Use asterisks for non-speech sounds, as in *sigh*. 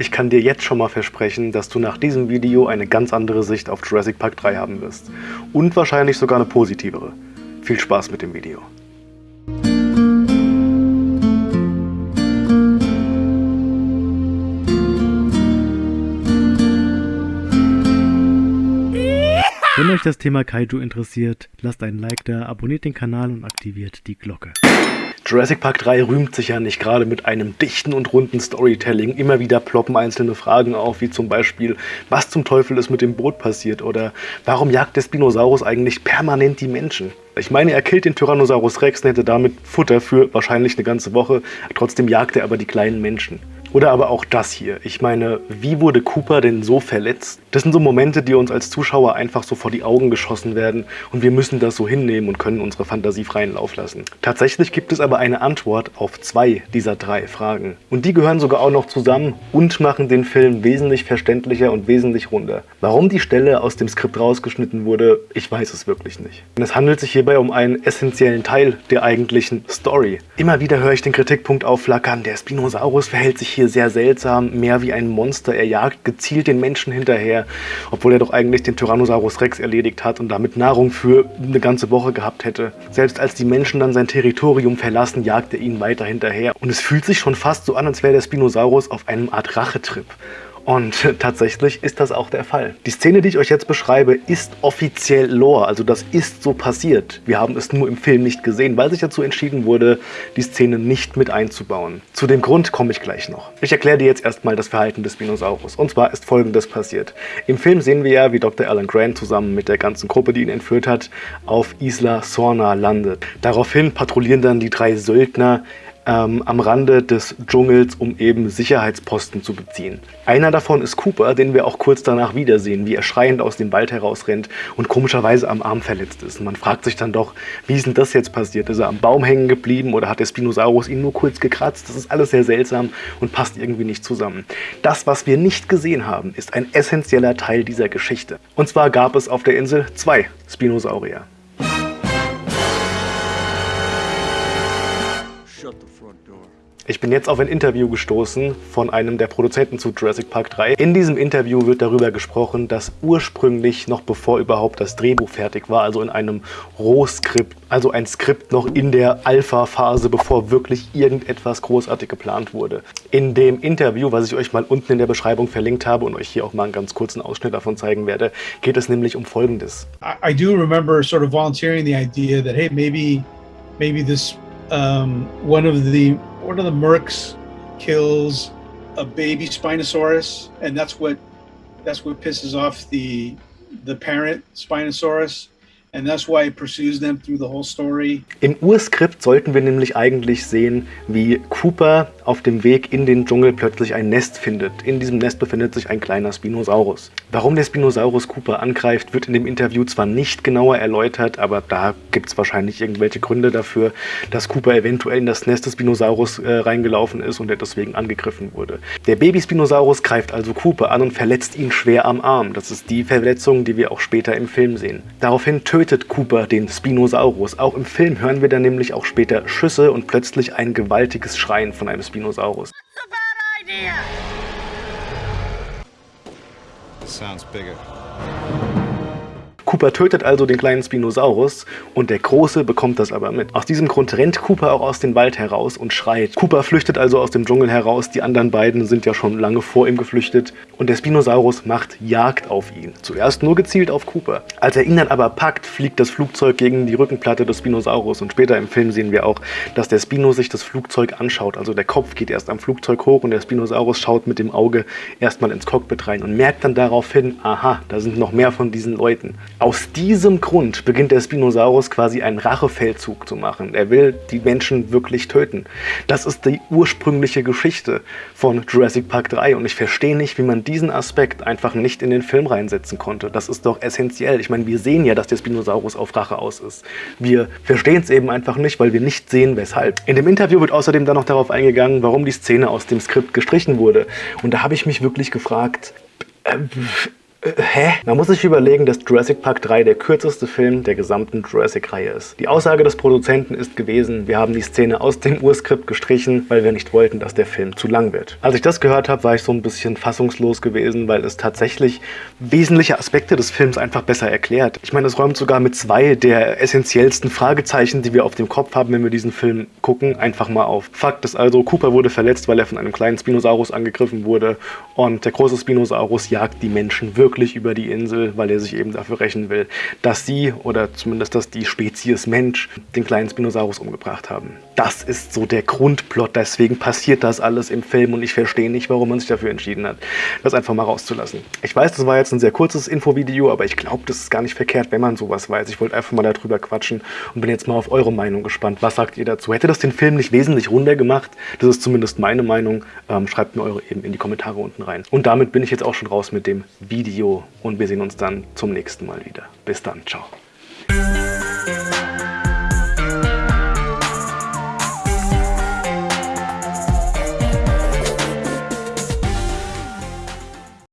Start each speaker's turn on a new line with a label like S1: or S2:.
S1: Ich kann dir jetzt schon mal versprechen, dass du nach diesem Video eine ganz andere Sicht auf Jurassic Park 3 haben wirst. Und wahrscheinlich sogar eine positivere. Viel Spaß mit dem Video. Wenn euch das Thema Kaiju interessiert, lasst einen Like da, abonniert den Kanal und aktiviert die Glocke. Jurassic Park 3 rühmt sich ja nicht gerade mit einem dichten und runden Storytelling. Immer wieder ploppen einzelne Fragen auf, wie zum Beispiel, was zum Teufel ist mit dem Boot passiert oder warum jagt der Spinosaurus eigentlich permanent die Menschen? Ich meine, er killt den Tyrannosaurus Rex und hätte damit Futter für wahrscheinlich eine ganze Woche. Trotzdem jagt er aber die kleinen Menschen. Oder aber auch das hier. Ich meine, wie wurde Cooper denn so verletzt? Das sind so Momente, die uns als Zuschauer einfach so vor die Augen geschossen werden und wir müssen das so hinnehmen und können unsere Fantasie freien Lauf lassen. Tatsächlich gibt es aber eine Antwort auf zwei dieser drei Fragen. Und die gehören sogar auch noch zusammen und machen den Film wesentlich verständlicher und wesentlich runder. Warum die Stelle aus dem Skript rausgeschnitten wurde, ich weiß es wirklich nicht. Und es handelt sich hierbei um einen essentiellen Teil der eigentlichen Story. Immer wieder höre ich den Kritikpunkt aufflackern, der Spinosaurus verhält sich hier sehr seltsam, mehr wie ein Monster. Er jagt gezielt den Menschen hinterher, obwohl er doch eigentlich den Tyrannosaurus Rex erledigt hat und damit Nahrung für eine ganze Woche gehabt hätte. Selbst als die Menschen dann sein Territorium verlassen, jagt er ihnen weiter hinterher. Und es fühlt sich schon fast so an, als wäre der Spinosaurus auf einem Art Rachetrip. Und *laughs* tatsächlich ist das auch der Fall. Die Szene, die ich euch jetzt beschreibe, ist offiziell Lore, also das ist so passiert. Wir haben es nur im Film nicht gesehen, weil sich dazu entschieden wurde, die Szene nicht mit einzubauen. Zu dem Grund komme ich gleich noch. Ich erkläre dir jetzt erstmal das Verhalten des Spinosaurus. Und zwar ist folgendes passiert. Im Film sehen wir ja, wie Dr. Alan Grant zusammen mit der ganzen Gruppe, die ihn entführt hat, auf Isla Sorna landet. Daraufhin patrouillieren dann die drei Söldner ähm, am Rande des Dschungels, um eben Sicherheitsposten zu beziehen. Einer davon ist Cooper, den wir auch kurz danach wiedersehen, wie er schreiend aus dem Wald herausrennt und komischerweise am Arm verletzt ist. Und man fragt sich dann doch, wie ist denn das jetzt passiert? Ist er am Baum hängen geblieben oder hat der Spinosaurus ihn nur kurz gekratzt? Das ist alles sehr seltsam und passt irgendwie nicht zusammen. Das, was wir nicht gesehen haben, ist ein essentieller Teil dieser Geschichte. Und zwar gab es auf der Insel zwei Spinosaurier. Ich bin jetzt auf ein Interview gestoßen von einem der Produzenten zu Jurassic Park 3. In diesem Interview wird darüber gesprochen, dass ursprünglich, noch bevor überhaupt das Drehbuch fertig war, also in einem Rohskript, also ein Skript noch in der Alpha-Phase, bevor wirklich irgendetwas großartig geplant wurde. In dem Interview, was ich euch mal unten in der Beschreibung verlinkt habe und euch hier auch mal einen ganz kurzen Ausschnitt davon zeigen werde, geht es nämlich um Folgendes.
S2: I, I do remember sort of volunteering the idea that, hey, maybe, maybe this um, one of the one of the mercs kills a baby Spinosaurus, and that's what that's what pisses off the the parent Spinosaurus And that's why it pursues them through the whole story.
S1: Im Urskript sollten wir nämlich eigentlich sehen, wie Cooper auf dem Weg in den Dschungel plötzlich ein Nest findet. In diesem Nest befindet sich ein kleiner Spinosaurus. Warum der Spinosaurus Cooper angreift, wird in dem Interview zwar nicht genauer erläutert, aber da gibt es wahrscheinlich irgendwelche Gründe dafür, dass Cooper eventuell in das Nest des Spinosaurus äh, reingelaufen ist und er deswegen angegriffen wurde. Der Baby-Spinosaurus greift also Cooper an und verletzt ihn schwer am Arm. Das ist die Verletzung, die wir auch später im Film sehen. Daraufhin tötet tötet Cooper den Spinosaurus. Auch im Film hören wir dann nämlich auch später Schüsse und plötzlich ein gewaltiges Schreien von einem Spinosaurus. Sounds bigger. Cooper tötet also den kleinen Spinosaurus und der Große bekommt das aber mit. Aus diesem Grund rennt Cooper auch aus dem Wald heraus und schreit. Cooper flüchtet also aus dem Dschungel heraus, die anderen beiden sind ja schon lange vor ihm geflüchtet und der Spinosaurus macht Jagd auf ihn. Zuerst nur gezielt auf Cooper. Als er ihn dann aber packt, fliegt das Flugzeug gegen die Rückenplatte des Spinosaurus und später im Film sehen wir auch, dass der Spino sich das Flugzeug anschaut. Also der Kopf geht erst am Flugzeug hoch und der Spinosaurus schaut mit dem Auge erstmal ins Cockpit rein und merkt dann daraufhin, aha, da sind noch mehr von diesen Leuten. Aus diesem Grund beginnt der Spinosaurus quasi einen Rachefeldzug zu machen. Er will die Menschen wirklich töten. Das ist die ursprüngliche Geschichte von Jurassic Park 3 und ich verstehe nicht, wie man diesen Aspekt einfach nicht in den Film reinsetzen konnte. Das ist doch essentiell. Ich meine, wir sehen ja, dass der Spinosaurus auf Rache aus ist. Wir verstehen es eben einfach nicht, weil wir nicht sehen, weshalb. In dem Interview wird außerdem dann noch darauf eingegangen, warum die Szene aus dem Skript gestrichen wurde. Und da habe ich mich wirklich gefragt, äh, hä? Man muss sich überlegen, dass Jurassic Park 3 der kürzeste Film der gesamten Jurassic-Reihe ist. Die Aussage des Produzenten ist gewesen, wir haben die Szene aus dem Urskript gestrichen, weil wir nicht wollten, dass der Film zu lang wird. Als ich das gehört habe, war ich so ein bisschen fassungslos gewesen, weil es tatsächlich wesentliche Aspekte des Films einfach besser erklärt. Ich meine, es räumt sogar mit zwei der essentiellsten Fragezeichen, die wir auf dem Kopf haben, wenn wir diesen Film gucken, einfach mal auf. Fakt ist also, Cooper wurde verletzt, weil er von einem kleinen Spinosaurus angegriffen wurde und der große Spinosaurus jagt die Menschen wirklich wirklich über die Insel, weil er sich eben dafür rächen will, dass sie oder zumindest dass die Spezies Mensch den kleinen Spinosaurus umgebracht haben. Das ist so der Grundplot, deswegen passiert das alles im Film und ich verstehe nicht, warum man sich dafür entschieden hat, das einfach mal rauszulassen. Ich weiß, das war jetzt ein sehr kurzes Infovideo, aber ich glaube, das ist gar nicht verkehrt, wenn man sowas weiß. Ich wollte einfach mal darüber quatschen und bin jetzt mal auf eure Meinung gespannt. Was sagt ihr dazu? Hätte das den Film nicht wesentlich runder gemacht? Das ist zumindest meine Meinung. Ähm, schreibt mir eure eben in die Kommentare unten rein. Und damit bin ich jetzt auch schon raus mit dem Video und wir sehen uns dann zum nächsten Mal wieder. Bis dann, ciao.